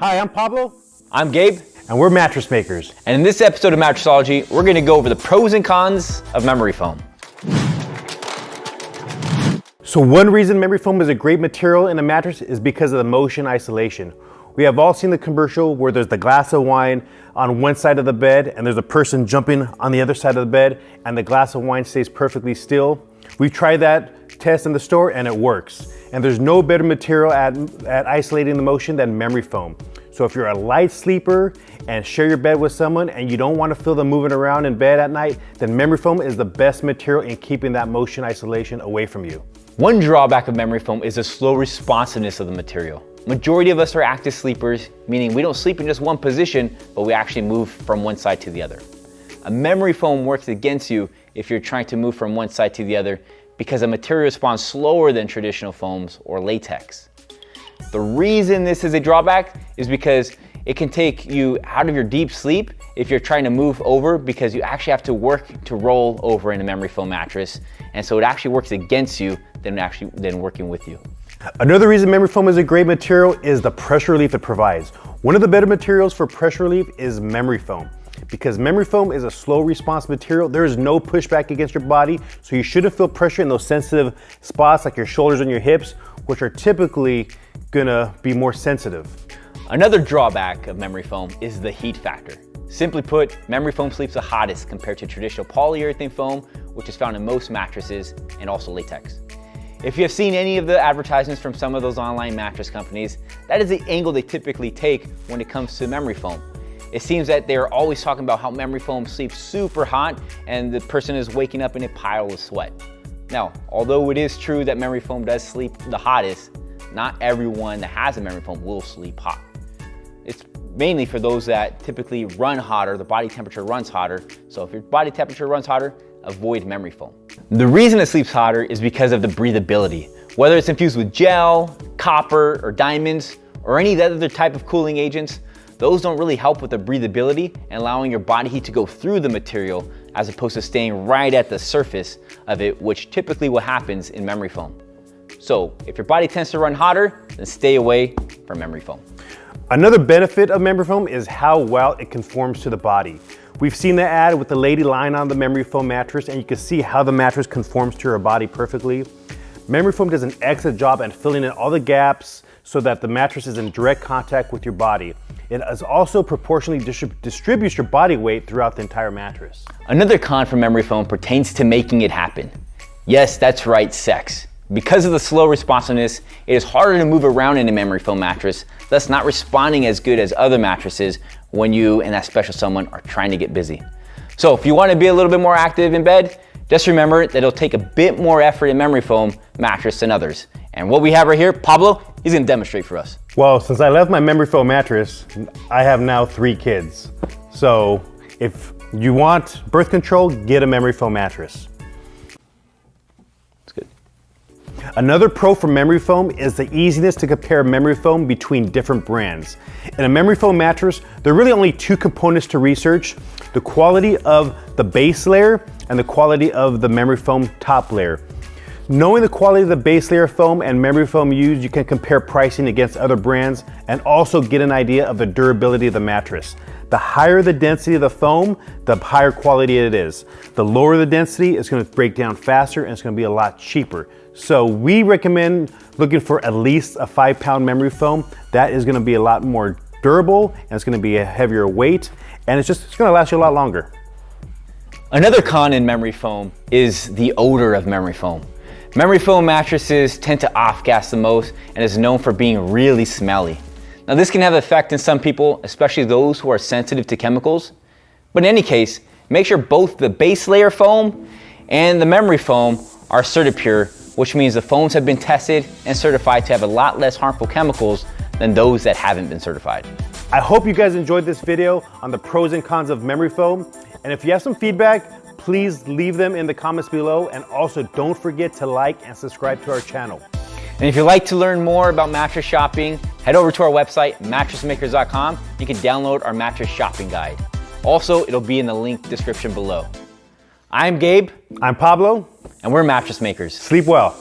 Hi, I'm Pablo. I'm Gabe. And we're mattress makers. And in this episode of Mattressology, we're gonna go over the pros and cons of memory foam. So one reason memory foam is a great material in a mattress is because of the motion isolation. We have all seen the commercial where there's the glass of wine on one side of the bed and there's a person jumping on the other side of the bed and the glass of wine stays perfectly still. We've tried that test in the store and it works. And there's no better material at, at isolating the motion than memory foam. So if you're a light sleeper and share your bed with someone and you don't want to feel them moving around in bed at night, then memory foam is the best material in keeping that motion isolation away from you. One drawback of memory foam is the slow responsiveness of the material. Majority of us are active sleepers, meaning we don't sleep in just one position, but we actually move from one side to the other. A memory foam works against you if you're trying to move from one side to the other because the material responds slower than traditional foams or latex. The reason this is a drawback is because it can take you out of your deep sleep if you're trying to move over because you actually have to work to roll over in a memory foam mattress. And so it actually works against you than actually than working with you. Another reason memory foam is a great material is the pressure relief it provides. One of the better materials for pressure relief is memory foam. Because memory foam is a slow response material, there is no pushback against your body, so you shouldn't feel pressure in those sensitive spots like your shoulders and your hips, which are typically gonna be more sensitive. Another drawback of memory foam is the heat factor. Simply put, memory foam sleeps the hottest compared to traditional polyurethane foam, which is found in most mattresses and also latex. If you have seen any of the advertisements from some of those online mattress companies, that is the angle they typically take when it comes to memory foam. It seems that they're always talking about how memory foam sleeps super hot and the person is waking up in a pile of sweat. Now, although it is true that memory foam does sleep the hottest, not everyone that has a memory foam will sleep hot. It's mainly for those that typically run hotter, the body temperature runs hotter. So if your body temperature runs hotter, avoid memory foam. The reason it sleeps hotter is because of the breathability. Whether it's infused with gel, copper, or diamonds, or any other type of cooling agents, those don't really help with the breathability and allowing your body heat to go through the material as opposed to staying right at the surface of it, which typically what happens in memory foam. So if your body tends to run hotter, then stay away from memory foam. Another benefit of memory foam is how well it conforms to the body. We've seen the ad with the lady lying on the memory foam mattress and you can see how the mattress conforms to her body perfectly. Memory foam does an excellent job at filling in all the gaps so that the mattress is in direct contact with your body. It is also proportionally distrib distributes your body weight throughout the entire mattress. Another con for memory foam pertains to making it happen. Yes, that's right, sex. Because of the slow responsiveness, it is harder to move around in a memory foam mattress, thus not responding as good as other mattresses when you and that special someone are trying to get busy. So if you wanna be a little bit more active in bed, just remember that it'll take a bit more effort in memory foam mattress than others. And what we have right here, Pablo, he's gonna demonstrate for us. Well, since I left my memory foam mattress, I have now three kids. So if you want birth control, get a memory foam mattress. That's good. Another pro for memory foam is the easiness to compare memory foam between different brands. In a memory foam mattress, there are really only two components to research, the quality of the base layer and the quality of the memory foam top layer. Knowing the quality of the base layer foam and memory foam used, you can compare pricing against other brands and also get an idea of the durability of the mattress. The higher the density of the foam, the higher quality it is. The lower the density, it's gonna break down faster and it's gonna be a lot cheaper. So we recommend looking for at least a five pound memory foam. That is gonna be a lot more durable and it's gonna be a heavier weight and it's just it's gonna last you a lot longer. Another con in memory foam is the odor of memory foam. Memory foam mattresses tend to off-gas the most and is known for being really smelly. Now this can have effect in some people, especially those who are sensitive to chemicals. But in any case, make sure both the base layer foam and the memory foam are CertiPUR, which means the foams have been tested and certified to have a lot less harmful chemicals than those that haven't been certified. I hope you guys enjoyed this video on the pros and cons of memory foam. And if you have some feedback, please leave them in the comments below. And also don't forget to like and subscribe to our channel. And if you'd like to learn more about mattress shopping, head over to our website, mattressmakers.com. You can download our mattress shopping guide. Also, it'll be in the link description below. I'm Gabe. I'm Pablo. And we're Mattress Makers. Sleep well.